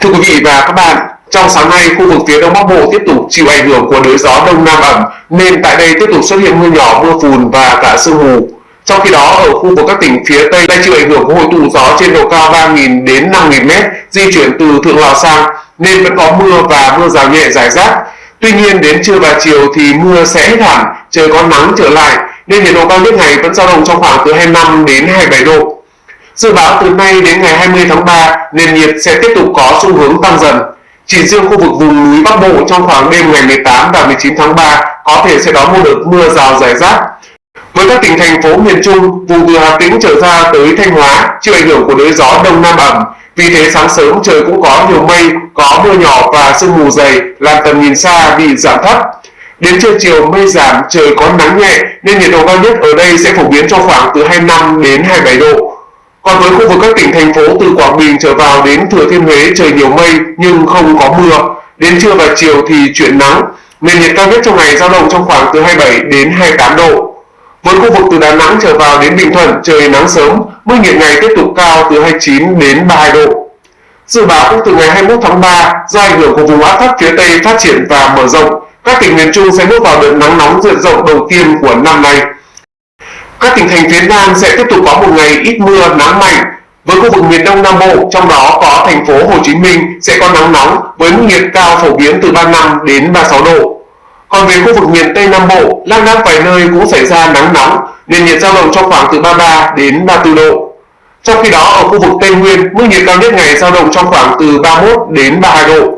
Thưa quý vị và các bạn, trong sáng nay, khu vực phía Đông Bắc Bộ tiếp tục chịu ảnh hưởng của đới gió Đông Nam ẩm nên tại đây tiếp tục xuất hiện mưa nhỏ, mưa phùn và cả sương mù. Trong khi đó, ở khu vực các tỉnh phía Tây lại chịu ảnh hưởng của hội tụ gió trên độ cao 3.000 đến 5.000 m di chuyển từ Thượng Lào sang nên vẫn có mưa và mưa rào nhẹ rải rác. Tuy nhiên đến trưa và chiều thì mưa sẽ hết hẳn, trời có nắng trở lại nên nhiệt độ cao nhất ngày vẫn dao động trong khoảng từ 25 đến 27 độ. Dự báo từ nay đến ngày 20 tháng 3, nền nhiệt sẽ tiếp tục có xu hướng tăng dần. Chỉ riêng khu vực vùng núi Bắc Bộ trong khoảng đêm ngày 18 và 19 tháng 3 có thể sẽ đón một đợt mưa rào rải rác. Với các tỉnh thành phố miền Trung, vùng từ Hà Tĩnh trở ra tới Thanh Hóa chịu ảnh hưởng của đới gió đông nam ẩm, vì thế sáng sớm trời cũng có nhiều mây, có mưa nhỏ và sương mù dày làm tầm nhìn xa bị giảm thấp. Đến trưa chiều mây giảm, trời có nắng nhẹ nên nhiệt độ cao nhất ở đây sẽ phổ biến trong khoảng từ 25 đến 27 độ. Còn với khu vực các tỉnh thành phố từ Quảng Bình trở vào đến Thừa Thiên Huế trời nhiều mây nhưng không có mưa. Đến trưa và chiều thì chuyển nắng. Nền nhiệt cao nhất trong ngày dao động trong khoảng từ 27 đến 28 độ. Với khu vực từ Đà Nẵng trở vào đến Bình Thuận trời nắng sớm, mức nhiệt ngày tiếp tục cao từ 29 đến 32 độ. Dự báo cũng từ ngày 21 tháng 3, do ảnh hưởng của vùng áp thấp phía Tây phát triển và mở rộng, các tỉnh miền Trung sẽ bước vào đợt nắng nóng diện rộng đầu tiên của năm nay. Các tỉnh thành phía Nam sẽ tiếp tục có một ngày ít mưa, nắng mạnh. Với khu vực miền Đông Nam Bộ, trong đó có thành phố Hồ Chí Minh sẽ có nắng nóng với mức nhiệt cao phổ biến từ 35 đến 36 độ. Còn về khu vực miền Tây Nam Bộ, lác đác vài nơi cũng xảy ra nắng nóng, nền nhiệt dao động trong khoảng từ 33 đến 34 độ. Trong khi đó ở khu vực Tây Nguyên, mức nhiệt cao nhất ngày dao động trong khoảng từ 31 đến 32 độ.